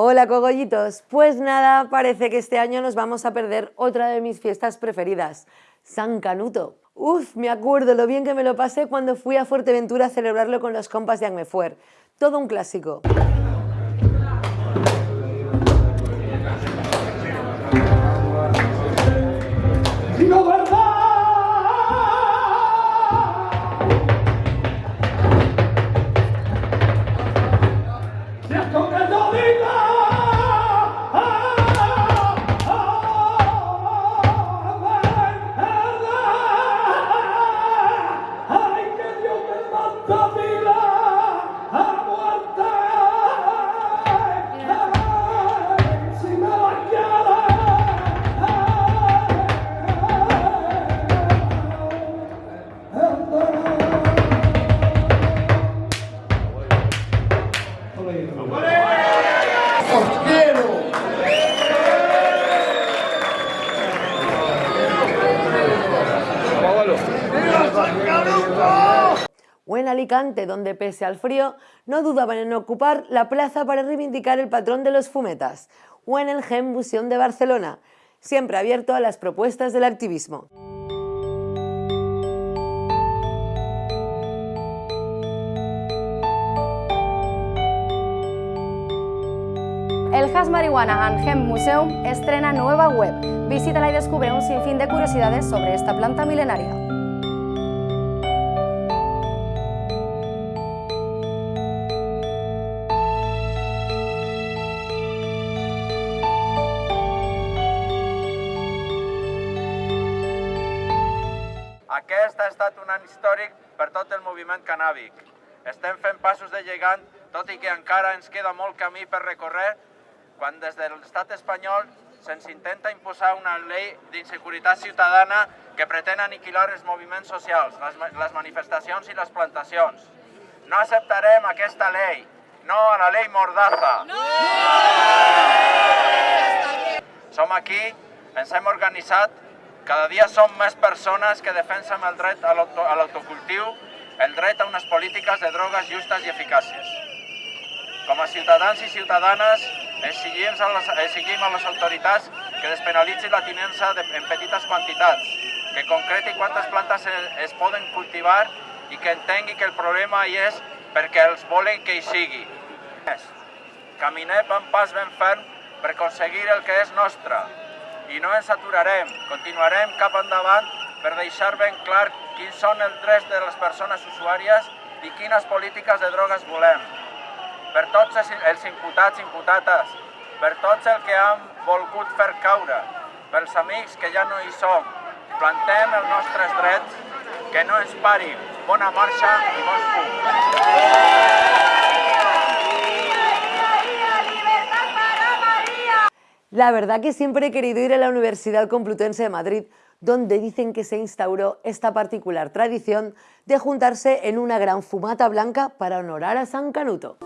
Hola cogollitos, pues nada, parece que este año nos vamos a perder otra de mis fiestas preferidas, San Canuto. Uf, me acuerdo lo bien que me lo pasé cuando fui a Fuerteventura a celebrarlo con los compas de Agmefuer. Todo un clásico. O en Alicante, donde pese al frío no dudaban en ocupar la plaza para reivindicar el patrón de los fumetas, o en el Gem Museum de Barcelona, siempre abierto a las propuestas del activismo. Has Marihuana and Hemp Museum estrena nueva web. Visítala y descubre un sinfín de curiosidades sobre esta planta milenaria. Aquest ha estat un any històric per tot el moviment canàbic. Estem fent passos de gegant, tot i que encara ens queda molt camí per recórrer, quan des de l'estat espanyol se'ns intenta imposar una llei d'inseguretat ciutadana que pretén aniquilar els moviments socials, les, les manifestacions i les plantacions. No acceptarem aquesta llei, no a la llei Mordaza. No! Som aquí, ens hem organitzat cada dia som més persones que defensem el dret a l'autocultiu, el dret a unes polítiques de drogues justes i eficaces. Com a ciutadans i ciutadanes, exigim a les, exigim a les autoritats que despenalitzin la tinença de, en petites quantitats, que concreti quantes plantes es, es poden cultivar i que entengui que el problema hi és perquè els volen que hi sigui. Caminem un pas ben ferm per aconseguir el que és nostre, i no ens aturarem, continuarem cap endavant per deixar ben clar quins són els drets de les persones usuàries i quines polítiques de drogues volem. Per tots els imputats i imputates, per tots els que han volgut fer caure, pels amics que ja no hi som, plantem els nostres drets, que no ens parin. Bona marxa i bons punts. La verdad que siempre he querido ir a la Universidad Complutense de Madrid, donde dicen que se instauró esta particular tradición de juntarse en una gran fumata blanca para honorar a San Canuto.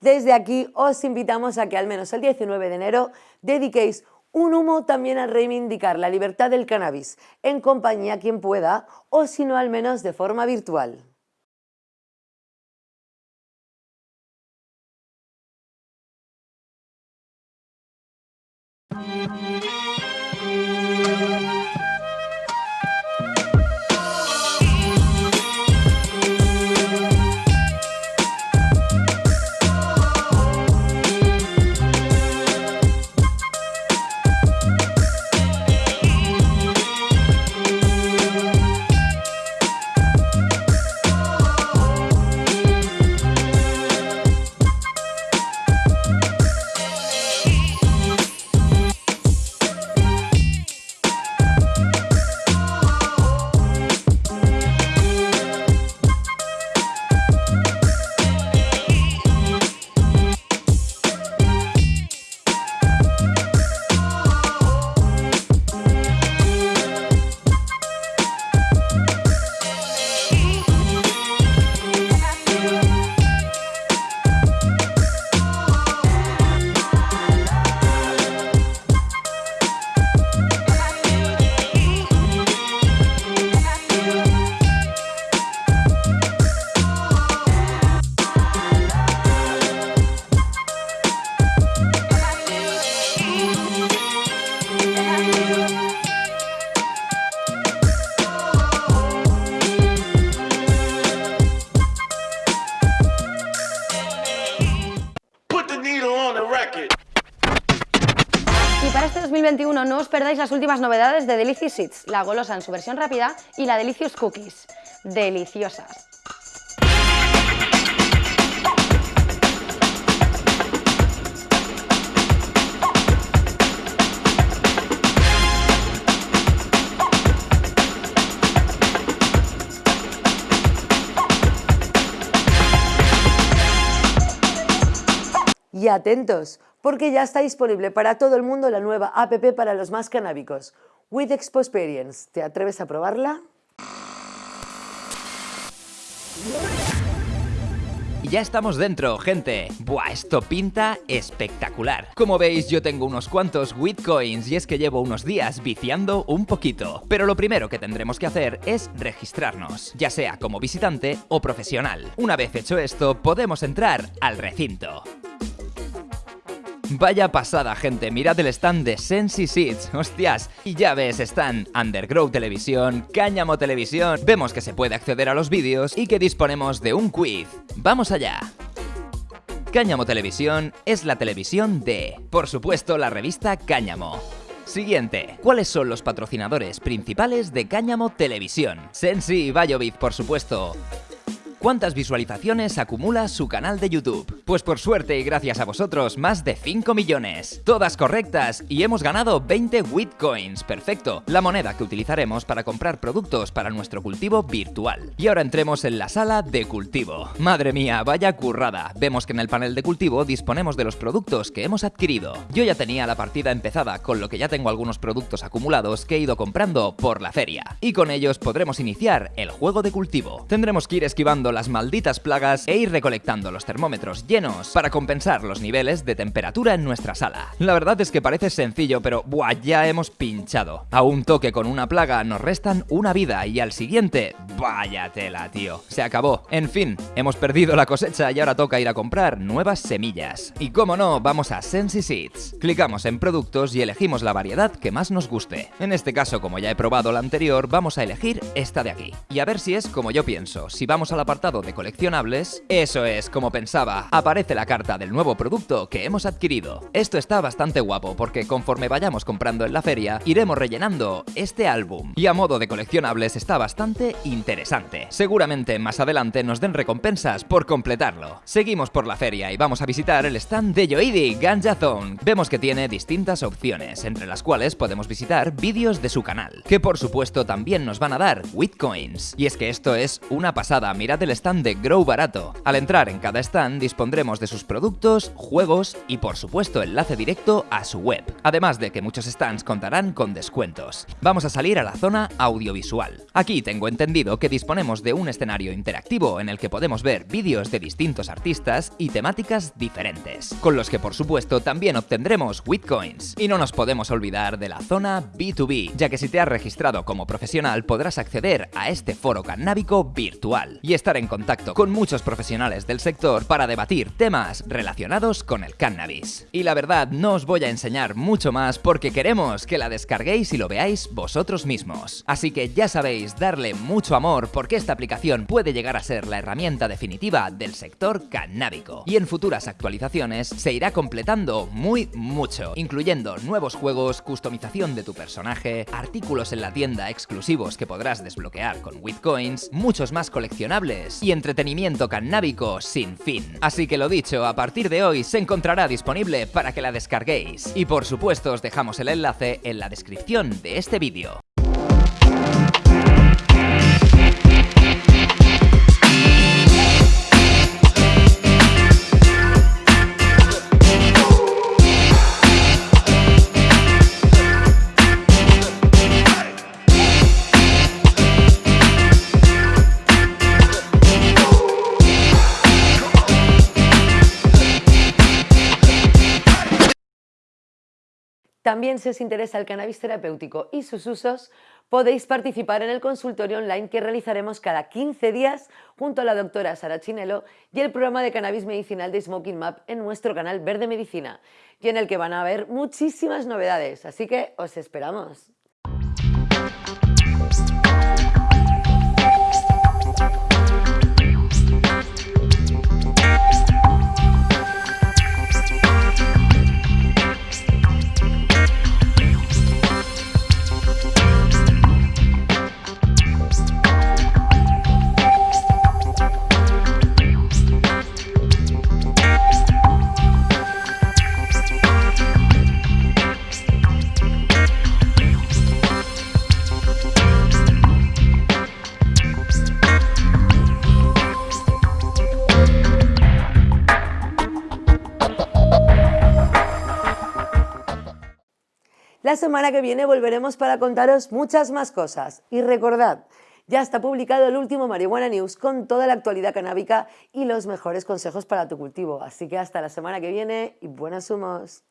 Desde aquí os invitamos a que al menos el 19 de enero dediquéis un humo también a reivindicar la libertad del cannabis, en compañía quien pueda, o si no al menos de forma virtual. 2021 no os perdáis las últimas novedades de Delicious Seeds, la golosa en su versión rápida y la Delicious Cookies. Deliciosas. Y atentos, porque ya está disponible para todo el mundo la nueva app para los más canábicos, With Expo Experience. ¿Te atreves a probarla? Ya estamos dentro, gente. Buah, esto pinta espectacular. Como veis, yo tengo unos cuantos Bitcoins y es que llevo unos días viciando un poquito. Pero lo primero que tendremos que hacer es registrarnos, ya sea como visitante o profesional. Una vez hecho esto, podemos entrar al recinto. Vaya pasada, gente, mirad el stand de Sensi Seeds, hostias. Y ya ves, están Undergrow Televisión, Cáñamo Televisión, vemos que se puede acceder a los vídeos y que disponemos de un quiz. ¡Vamos allá! Cáñamo Televisión es la televisión de, por supuesto, la revista Cáñamo. Siguiente. ¿Cuáles son los patrocinadores principales de Cáñamo Televisión? Sensi y Bayoviz, por supuesto. ¿Cuántas visualizaciones acumula su canal de YouTube? Pues por suerte y gracias a vosotros, más de 5 millones. Todas correctas y hemos ganado 20 Bitcoins. Perfecto. La moneda que utilizaremos para comprar productos para nuestro cultivo virtual. Y ahora entremos en la sala de cultivo. Madre mía, vaya currada. Vemos que en el panel de cultivo disponemos de los productos que hemos adquirido. Yo ya tenía la partida empezada, con lo que ya tengo algunos productos acumulados que he ido comprando por la feria. Y con ellos podremos iniciar el juego de cultivo. Tendremos que ir esquivando las malditas plagas e ir recolectando los termómetros llenos para compensar los niveles de temperatura en nuestra sala. La verdad es que parece sencillo, pero ¡buah! ya hemos pinchado. A un toque con una plaga nos restan una vida y al siguiente, vaya tela, tío. Se acabó. En fin, hemos perdido la cosecha y ahora toca ir a comprar nuevas semillas. Y como no, vamos a Sensi Seeds. Clicamos en productos y elegimos la variedad que más nos guste. En este caso, como ya he probado la anterior, vamos a elegir esta de aquí. Y a ver si es como yo pienso. Si vamos al apartado de coleccionables, eso es, como pensaba, aparece la carta del nuevo producto que hemos adquirido. Esto está bastante guapo porque conforme vayamos comprando en la feria, iremos rellenando este álbum. Y a modo de coleccionables está bastante interesante. Seguramente más adelante nos den recompensas por completarlo. Seguimos por la feria y vamos a visitar el stand de Yoidi Ganja Zone. Vemos que tiene distintas opciones, entre las cuales podemos visitar vídeos de su canal, que por supuesto también nos van a dar Bitcoins. Y es que esto es una pasada, mirad el stand de Grow Barato. Al entrar en cada stand dispondremos de sus productos, juegos y por supuesto enlace directo a su web. Además de que muchos stands contarán con descuentos. Vamos a salir a la zona audiovisual. Aquí tengo entendido que disponemos de un escenario interactivo en el que podemos ver vídeos de distintos artistas y temáticas diferentes, con los que por supuesto también obtendremos Bitcoins. Y no nos podemos olvidar de la zona B2B, ya que si te has registrado como profesional podrás acceder a este foro canábico virtual y estar en contacto con muchos profesionales del sector para debatir temas relacionados con el cannabis. Y la verdad, no os voy a enseñar mucho más porque queremos que la descarguéis y lo veáis vosotros mismos. Así que ya sabéis, darle mucho amor porque esta aplicación puede llegar a ser la herramienta definitiva del sector cannábico. Y en futuras actualizaciones se irá completando muy mucho, incluyendo nuevos juegos, customización de tu personaje, artículos en la tienda exclusivos que podrás desbloquear con Bitcoins, muchos más coleccionables y entretenimiento cannábico sin fin. Así que lo dicho, a partir de hoy se encontrará disponible para que la descarguéis. Y por supuesto os dejamos el enlace en la descripción de este vídeo. También si os interesa el cannabis terapéutico y sus usos, podéis participar en el consultorio online que realizaremos cada 15 días junto a la doctora Sara Chinelo y el programa de cannabis medicinal de Smoking Map en nuestro canal Verde Medicina y en el que van a haber muchísimas novedades, así que os esperamos. La semana que viene volveremos para contaros muchas más cosas. Y recordad, ya está publicado el último Marihuana News con toda la actualidad canábica y los mejores consejos para tu cultivo. Así que hasta la semana que viene y buenos humos.